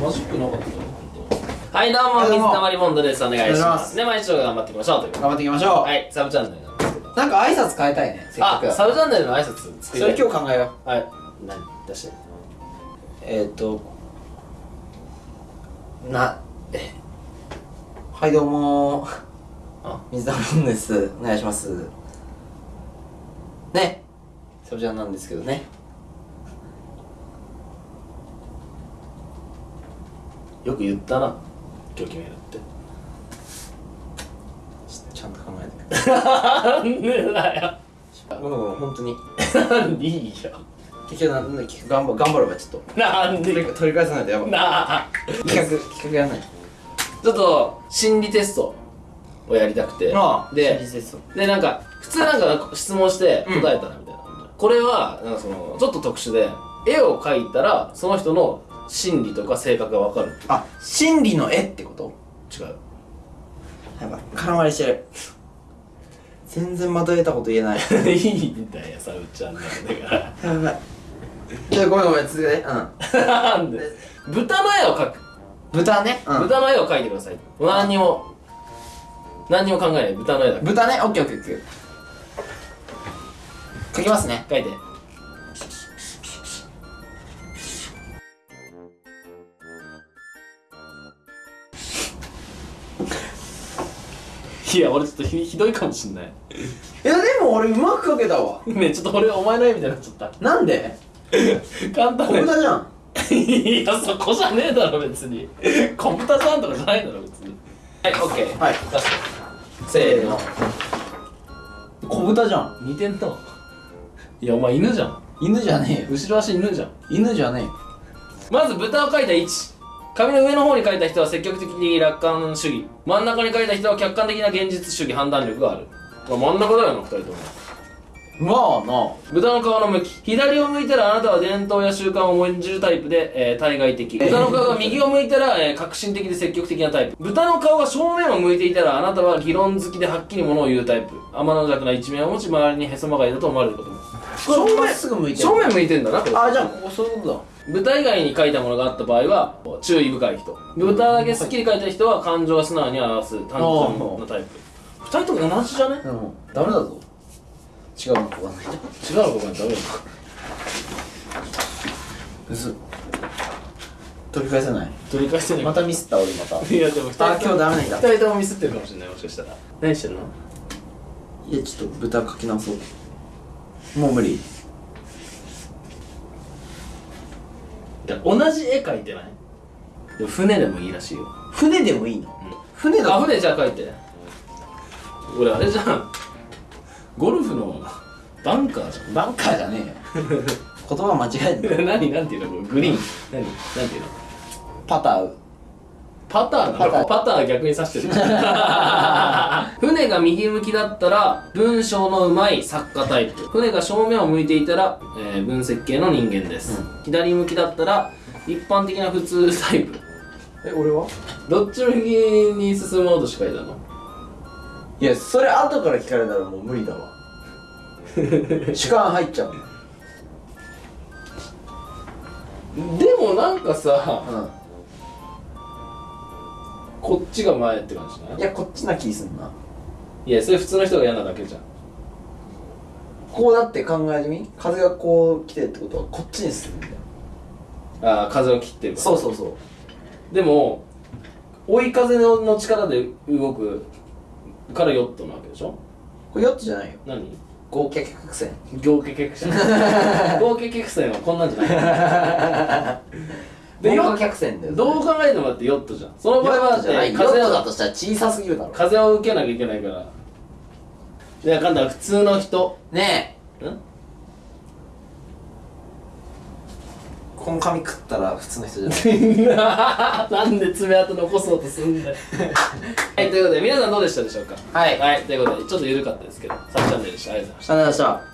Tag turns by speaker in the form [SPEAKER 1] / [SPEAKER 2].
[SPEAKER 1] マジックなかった。はいどうも水溜りボンドです。お願いしま
[SPEAKER 2] す。す。
[SPEAKER 1] で毎日動画頑張っていきましょうという。
[SPEAKER 2] 頑張っていきましょう、
[SPEAKER 1] はいサブチャンネルなんですけど
[SPEAKER 2] なんか挨拶変えたいね
[SPEAKER 1] あサブチャンネルの挨拶作
[SPEAKER 2] それ
[SPEAKER 1] りたい。
[SPEAKER 2] 今日考えよう。
[SPEAKER 1] はい。何？出して。
[SPEAKER 2] えー、っとなえ。はいどうも。
[SPEAKER 1] あ。
[SPEAKER 2] 水溜りボンドです。お願いします。ね。サブちゃんなんですけどね
[SPEAKER 1] よく言ったな。今日決めるって。
[SPEAKER 2] ちちゃんと考えて。
[SPEAKER 1] なんでだよ。
[SPEAKER 2] ごめんごめん本当に。
[SPEAKER 1] いいよ。
[SPEAKER 2] 結局なんだ頑張頑張ればちょっと。
[SPEAKER 1] なんで？
[SPEAKER 2] 取り返さないとやばい。
[SPEAKER 1] なあ。
[SPEAKER 2] 企画企画やらない。
[SPEAKER 1] ちょっと心理テストをやりたくて。
[SPEAKER 2] ああ
[SPEAKER 1] で
[SPEAKER 2] 心理テスト。
[SPEAKER 1] でなんか普通なんか質問して答えたらみたいな、これはなんかそのちょっと特殊で絵を描いたらその人の心理とか性格が分かる
[SPEAKER 2] あ心理の絵ってこと？
[SPEAKER 1] 違う。
[SPEAKER 2] やばい。空回りしてる。全然まとえたこと言えない。
[SPEAKER 1] いいんだよサブチャンネルだから
[SPEAKER 2] やばい。じゃあごめんごめん続けて。うん。
[SPEAKER 1] なんで？豚の絵を描く、
[SPEAKER 2] 豚ね？うん。
[SPEAKER 1] 豚の絵を描いてください。何にも。何にも考えない豚の絵だけ
[SPEAKER 2] 豚ね？オッケーオッケーオッケー。書きますね。
[SPEAKER 1] 描いていや俺ちょっとひひどいかもしんない。
[SPEAKER 2] いやでも俺うまく書けたわ。
[SPEAKER 1] ねえちょっと俺お前の絵みたいになっちゃっ
[SPEAKER 2] なんで？
[SPEAKER 1] た簡単
[SPEAKER 2] 小豚じゃん。
[SPEAKER 1] いやそこじゃねえだろ別に。小豚さんとかじゃないだろ別に。はいオッケー
[SPEAKER 2] はい。
[SPEAKER 1] 出して
[SPEAKER 2] せーの。小豚じゃん。
[SPEAKER 1] 似てんのいやお前犬じゃん。
[SPEAKER 2] 犬じゃねえよ。
[SPEAKER 1] 後ろ足犬じゃん。
[SPEAKER 2] 犬じゃねえよ。
[SPEAKER 1] まず豚を描いた位置紙の上の方に描いた人は積極的に楽観主義。真ん中に描いた人は客観的な現実主義判断力がある、まあ、真ん中だよな二人とも。
[SPEAKER 2] まあな。
[SPEAKER 1] 豚の顔の向き。左を向いたらあなたは伝統や習慣を重んじるタイプで、えー対外的。豚の顔が右を向いたら、えー革新的で積極的なタイプ。豚の顔が正面を向いていたらあなたは議論好きではっきりものを言うタイプ。天の弱な一面を持ち周りにへそまがいだと思われることも
[SPEAKER 2] 正面すぐ向いてる
[SPEAKER 1] 正面向いてんだなこれ。
[SPEAKER 2] あじゃあここそういうことだ。
[SPEAKER 1] 豚以外に書いたものがあった場合は注意深い人。豚だけすっきり書いた人は感情が素直に表す単純なタイプ。二人とも同じじゃね？
[SPEAKER 2] でもダメだぞ。違うのここがない。
[SPEAKER 1] 違うのここにダメだ。
[SPEAKER 2] うず取り返せない。
[SPEAKER 1] 取り返せない。
[SPEAKER 2] またミスった俺また。
[SPEAKER 1] いやでも二人
[SPEAKER 2] あ今日ダメなんだ。
[SPEAKER 1] 二人ともミスってるかもしれないもしかしたら。何してるの？
[SPEAKER 2] いやちょっと豚書き直そうもう無理。
[SPEAKER 1] いや同じ絵描いてない？でも船でもいいらしいよ。
[SPEAKER 2] 船でもいいの、船だ
[SPEAKER 1] あ船じゃあ描いて。俺あれじゃん。ゴルフのバンカーじ
[SPEAKER 2] バンカーじゃねえよ。言葉間違え て
[SPEAKER 1] ゃん何なんていうの？グリーン。何なんていうの？
[SPEAKER 2] パター
[SPEAKER 1] パターなのパター逆に指してる。船が右向きだったら文章のうまい作家タイプ。船が正面を向いていたら、えー分析系の人間です、左向きだったら一般的な普通タイプ。
[SPEAKER 2] え俺は？
[SPEAKER 1] どっちの右に進もうとして書いたの？
[SPEAKER 2] いやそれ後から聞かれたらもう無理だわ。主観入っちゃう。
[SPEAKER 1] でもなんかさ
[SPEAKER 2] う
[SPEAKER 1] こっちが前って感じじゃない？
[SPEAKER 2] んいやこっちな気すんな。い
[SPEAKER 1] やそれ普通の人が嫌なだけじゃん。
[SPEAKER 2] こうだって考えてみ風がこう来てるってことはこっちに進むんだよ。
[SPEAKER 1] ああ風を切ってるから。
[SPEAKER 2] そうそうそう。
[SPEAKER 1] でも追い風の力で動くからヨットなわけでしょ？
[SPEAKER 2] これヨットじゃないよ。
[SPEAKER 1] 何？
[SPEAKER 2] 合計曲線
[SPEAKER 1] 合計客船。合計 客船はこんなんじゃないで
[SPEAKER 2] 合
[SPEAKER 1] ヨ
[SPEAKER 2] 計客線だよ
[SPEAKER 1] どう考えてもだってヨットじゃん。その場合は
[SPEAKER 2] ヨットじゃない。ヨッ
[SPEAKER 1] 風を
[SPEAKER 2] トだとしたら小さすぎるだろ。
[SPEAKER 1] 風を受けなきゃいけないから。でわかんない普通の人。
[SPEAKER 2] ねえ。
[SPEAKER 1] ん？
[SPEAKER 2] この髪食ったら普通の人じゃない？
[SPEAKER 1] なんで爪痕残そうとすんだよ。はいということで皆さんどうでしたでしょうか？
[SPEAKER 2] はい。
[SPEAKER 1] はいということでちょっと緩かったですけど。サブチャンネルでした。ありがとうございました。
[SPEAKER 2] ありがとうございました